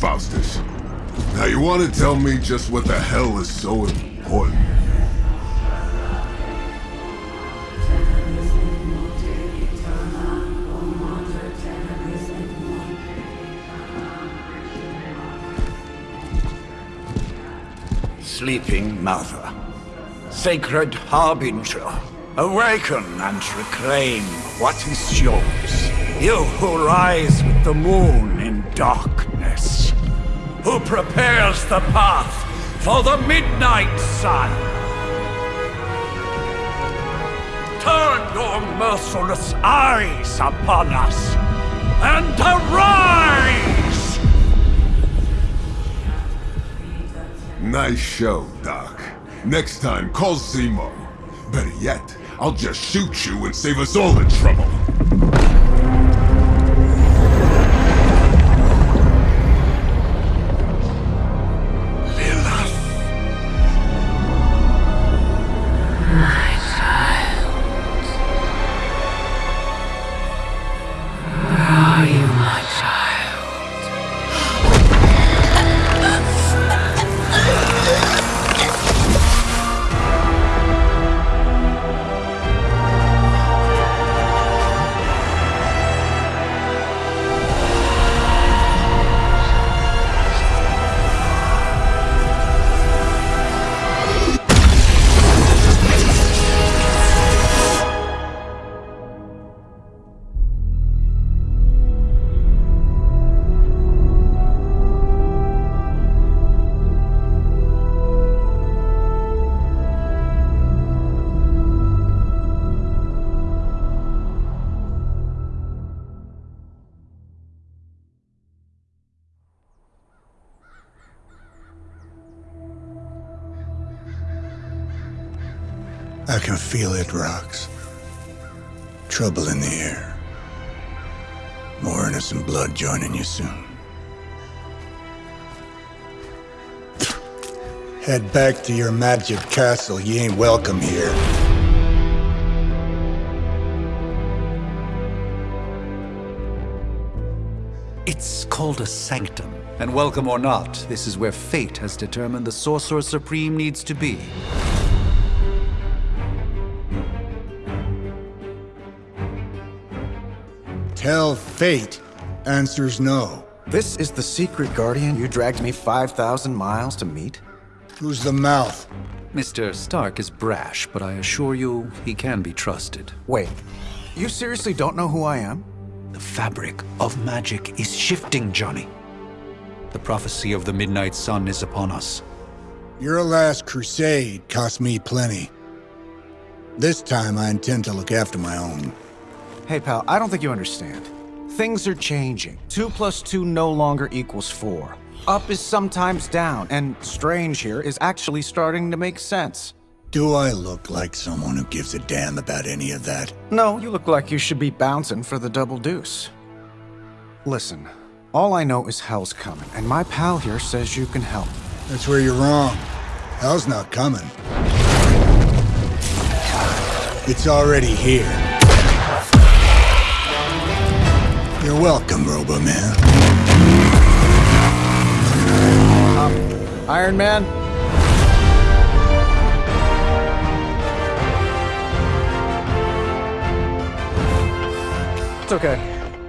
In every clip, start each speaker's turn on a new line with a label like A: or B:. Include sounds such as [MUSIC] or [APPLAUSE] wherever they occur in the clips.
A: Faustus. Now you want to tell me just what the hell is so important?
B: Sleeping Mother, Sacred Harbinger, awaken and reclaim what is yours. You who rise with the moon in darkness, who prepares the path for the midnight sun. Turn your merciless eyes upon us and arise!
A: Nice show, Doc. Next time, call Zemo. Better yet, I'll just shoot you and save us all the trouble.
C: I can feel it, Rox. Trouble in the air. More innocent blood joining you soon. Head back to your magic castle. You ain't welcome here.
D: It's called a sanctum. And welcome or not, this is where fate has determined the Sorcerer Supreme needs to be.
C: Tell fate. Answers no.
E: This is the secret guardian you dragged me 5,000 miles to meet?
C: Who's the mouth?
D: Mr. Stark is brash, but I assure you, he can be trusted.
E: Wait, you seriously don't know who I am?
D: The fabric of magic is shifting, Johnny. The prophecy of the Midnight Sun is upon us.
C: Your last crusade cost me plenty. This time I intend to look after my own.
E: Hey, pal, I don't think you understand. Things are changing. Two plus two no longer equals four. Up is sometimes down, and strange here is actually starting to make sense.
C: Do I look like someone who gives a damn about any of that?
E: No, you look like you should be bouncing for the double deuce. Listen, all I know is hell's coming, and my pal here says you can help.
C: That's where you're wrong. Hell's not coming. It's already here. You're welcome, Robo-Man.
E: Um, Iron Man? It's okay.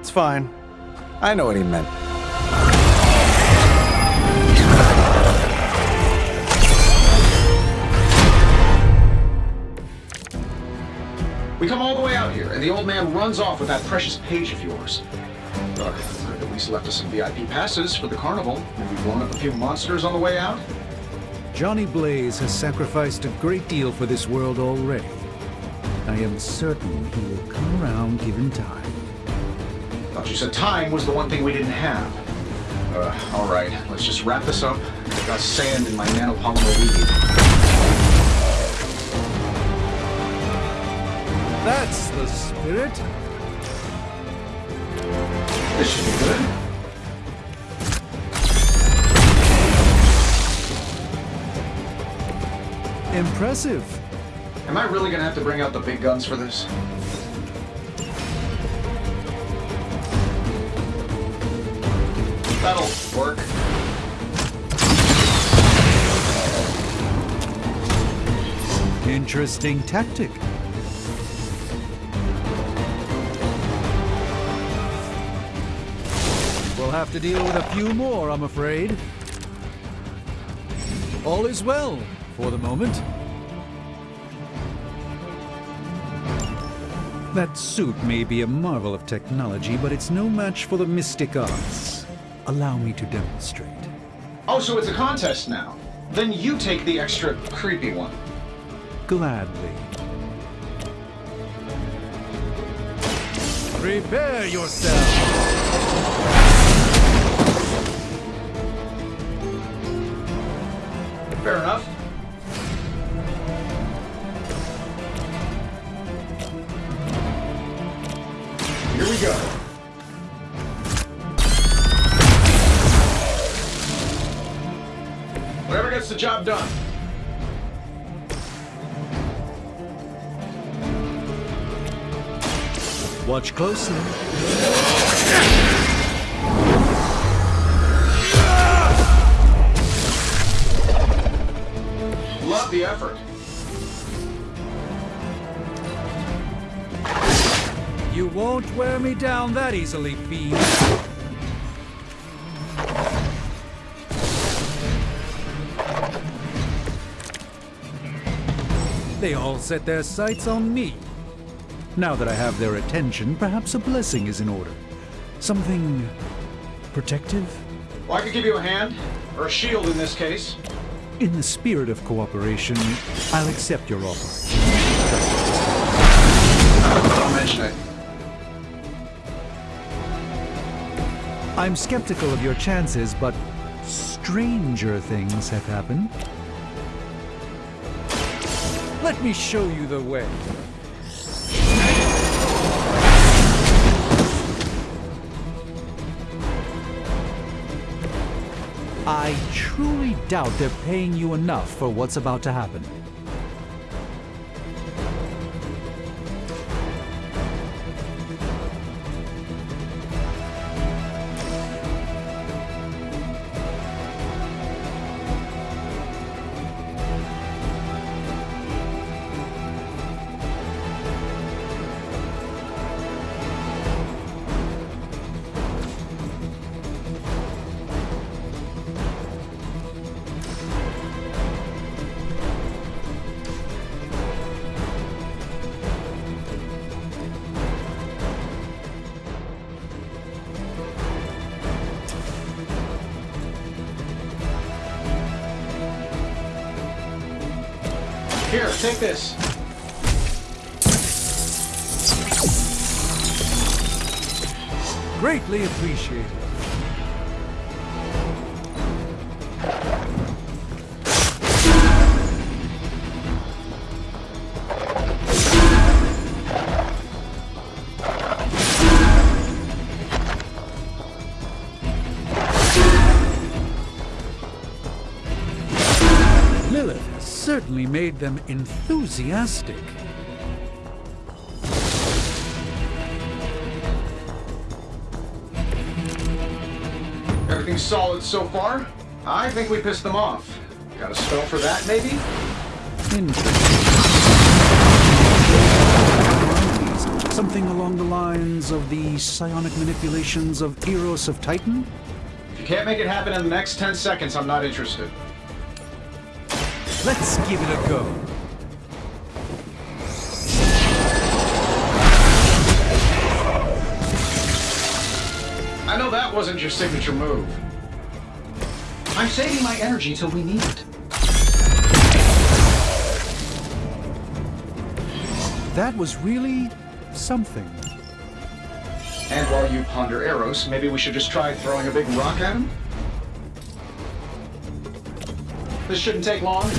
E: It's fine. I know what he meant.
F: All the way out here, and the old man runs off with that precious page of yours. Uh, at least left us some VIP passes for the carnival. Maybe blown up a few monsters on the way out.
D: Johnny Blaze has sacrificed a great deal for this world already. I am certain he will come around given time.
F: Thought you said time was the one thing we didn't have. Uh, all right, let's just wrap this up. I've got sand in my nanopolymer weave.
D: That's the spirit.
F: This should be good.
D: Impressive.
F: Am I really gonna have to bring out the big guns for this? That'll work.
D: Interesting tactic. We'll have to deal with a few more, I'm afraid. All is well, for the moment. That suit may be a marvel of technology, but it's no match for the mystic arts. Allow me to demonstrate.
F: Oh, so it's a contest now. Then you take the extra creepy one.
D: Gladly. Prepare yourself!
F: Fair enough. Here we go. Whatever gets the job done.
D: Watch closely. [LAUGHS]
F: Love the effort.
D: You won't wear me down that easily, fiend. They all set their sights on me. Now that I have their attention, perhaps a blessing is in order. Something protective?
F: Well, I could give you a hand, or a shield in this case.
D: In the spirit of cooperation, I'll accept your offer.
F: Don't mention it.
D: I'm skeptical of your chances, but stranger things have happened. Let me show you the way. I truly doubt they're paying you enough for what's about to happen.
F: Here, take this.
D: Greatly appreciated. Made them enthusiastic.
F: Everything's solid so far. I think we pissed them off. Got a spell for that, maybe?
D: Interesting. Something along the lines of the psionic manipulations of Eros of Titan?
F: If you can't make it happen in the next 10 seconds, I'm not interested.
D: Let's give it a go.
F: I know that wasn't your signature move. I'm saving my energy till we need it.
D: That was really something.
F: And while you ponder Eros, maybe we should just try throwing a big rock at him? This shouldn't take long.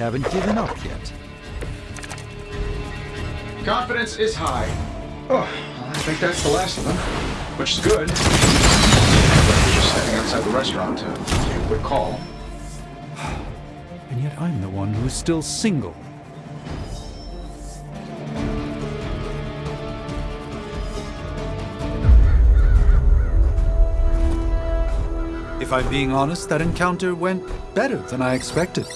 D: Haven't given up yet.
F: Confidence is high. Oh, I think that's the last of them, which is good. We're just stepping outside the restaurant to take a quick call.
D: And yet I'm the one who's still single. If I'm being honest, that encounter went better than I expected.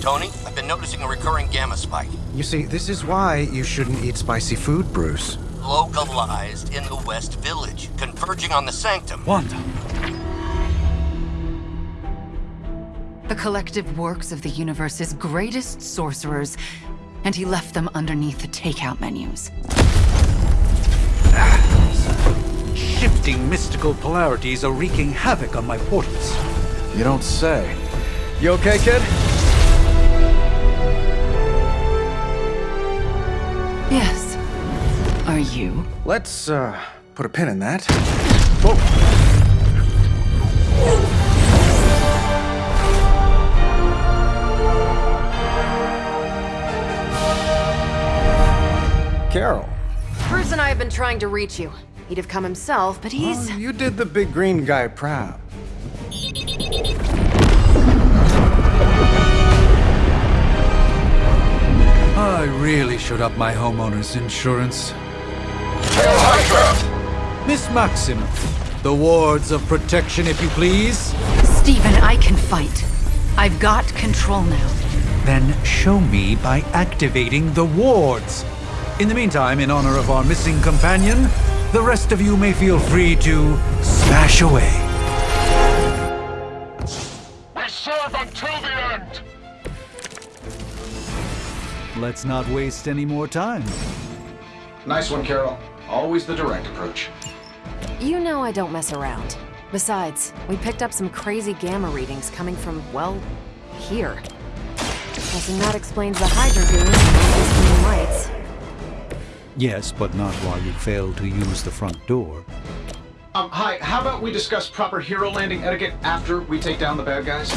G: Tony, I've been noticing a recurring gamma spike.
E: You see, this is why you shouldn't eat spicy food, Bruce.
G: Localized in the West Village, converging on the Sanctum.
D: Wanda,
H: The collective works of the universe's greatest sorcerers, and he left them underneath the takeout menus.
D: shifting mystical polarities are wreaking havoc on my portals.
E: You don't say. You okay, kid?
H: Yes. Are you?
E: Let's, uh, put a pin in that. Whoa. Carol.
I: Bruce and I have been trying to reach you. He'd have come himself, but he's.
E: Oh, you did the big green guy proud.
D: Really should up my homeowner's insurance. Miss Maximoff, the wards of protection, if you please.
H: Stephen, I can fight. I've got control now.
D: Then show me by activating the wards. In the meantime, in honor of our missing companion, the rest of you may feel free to smash away. Let's not waste any more time.
F: Nice one, Carol. Always the direct approach.
I: You know I don't mess around. Besides, we picked up some crazy gamma readings coming from, well, here. Guessing that explains the Hydra goons and all green lights.
D: Yes, but not while you fail to use the front door.
F: Um, hi, how about we discuss proper hero landing etiquette after we take down the bad guys?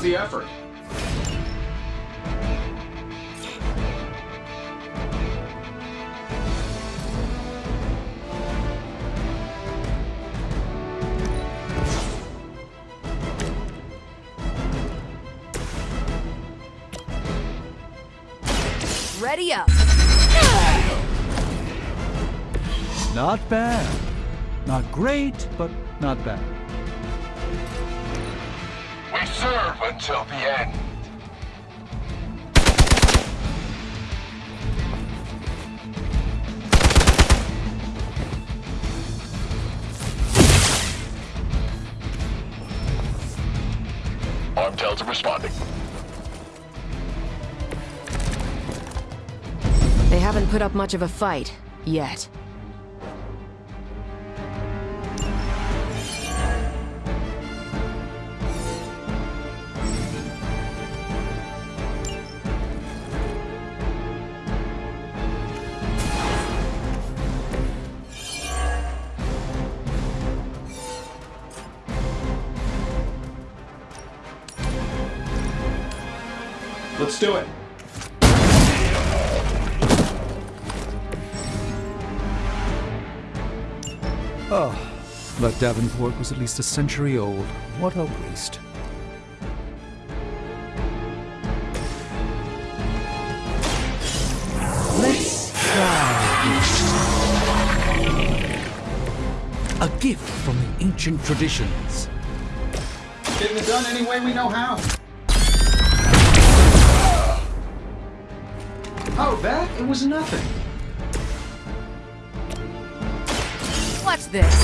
F: Love the effort.
I: Ready up!
D: Not bad. Not great, but not bad.
A: Serve until the end. Delta responding.
I: They haven't put up much of a fight. Yet.
F: Do it.
D: Oh, that Davenport was at least a century old. What a waste. Let's try. A gift from the ancient traditions.
F: Getting it done any way we know how. That? It was nothing.
I: Watch this.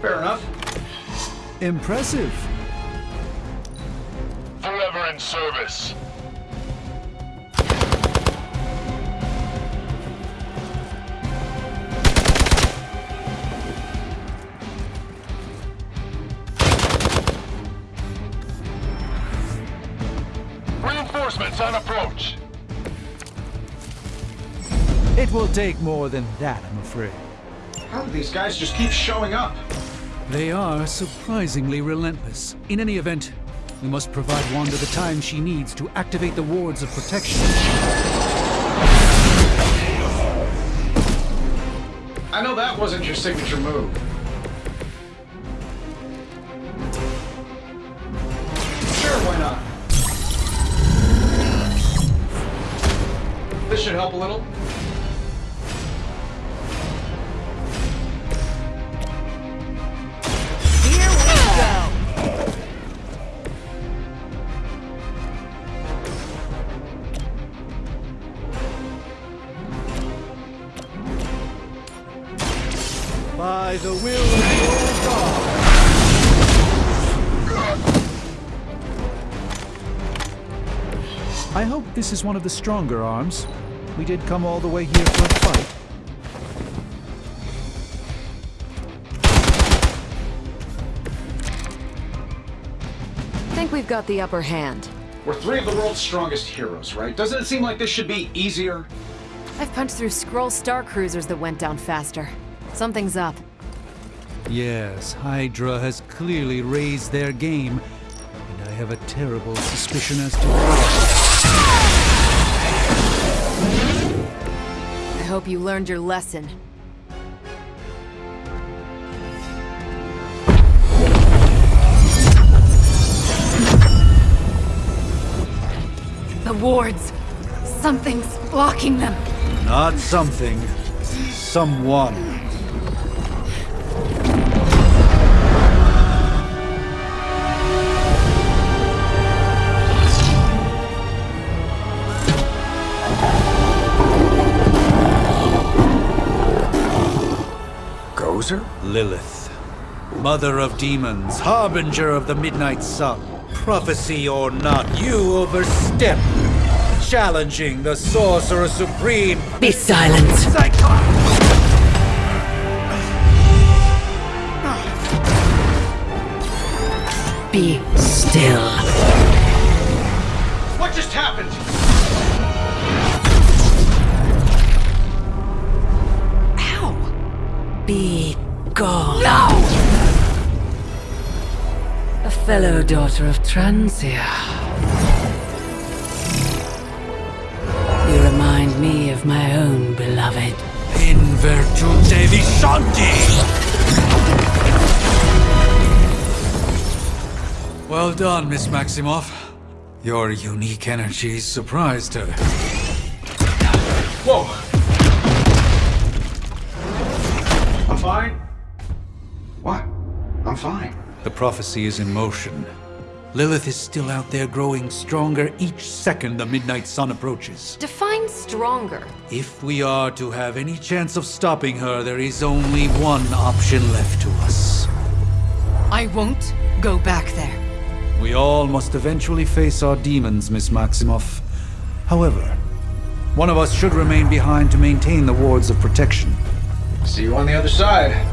F: Fair enough.
D: Impressive.
A: Forever in service. On approach.
D: It will take more than that, I'm afraid.
F: How do these guys just keep showing up?
D: They are surprisingly relentless. In any event, we must provide Wanda the time she needs to activate the wards of protection.
F: I know that wasn't your signature move. Help a little.
I: Here we go!
D: By the will of god. I hope this is one of the stronger arms. We did come all the way here for a fight.
I: Think we've got the upper hand.
F: We're three of the world's strongest heroes, right? Doesn't it seem like this should be easier?
I: I've punched through Skrull Star Cruisers that went down faster. Something's up.
D: Yes, Hydra has clearly raised their game, and I have a terrible suspicion as to why.
I: I hope you learned your lesson.
H: The wards. Something's blocking them.
D: Not something, someone.
F: Gozer?
D: Lilith, mother of demons, harbinger of the midnight sun. Prophecy or not, you overstep, challenging the sorcerer supreme.
H: Be silent. Be still.
F: What just happened?
H: Ow!
J: Be gone.
H: No!
J: A fellow daughter of Transia. You remind me of my own beloved.
D: In virtute vishanti! Well done, Miss Maximoff. Your unique energy surprised her.
F: Whoa! Fine.
D: The prophecy is in motion. Lilith is still out there growing stronger each second the midnight sun approaches.
I: Define stronger.
D: If we are to have any chance of stopping her, there is only one option left to us.
H: I won't go back there.
D: We all must eventually face our demons, Miss Maximoff. However, one of us should remain behind to maintain the wards of protection.
F: See you on the other side.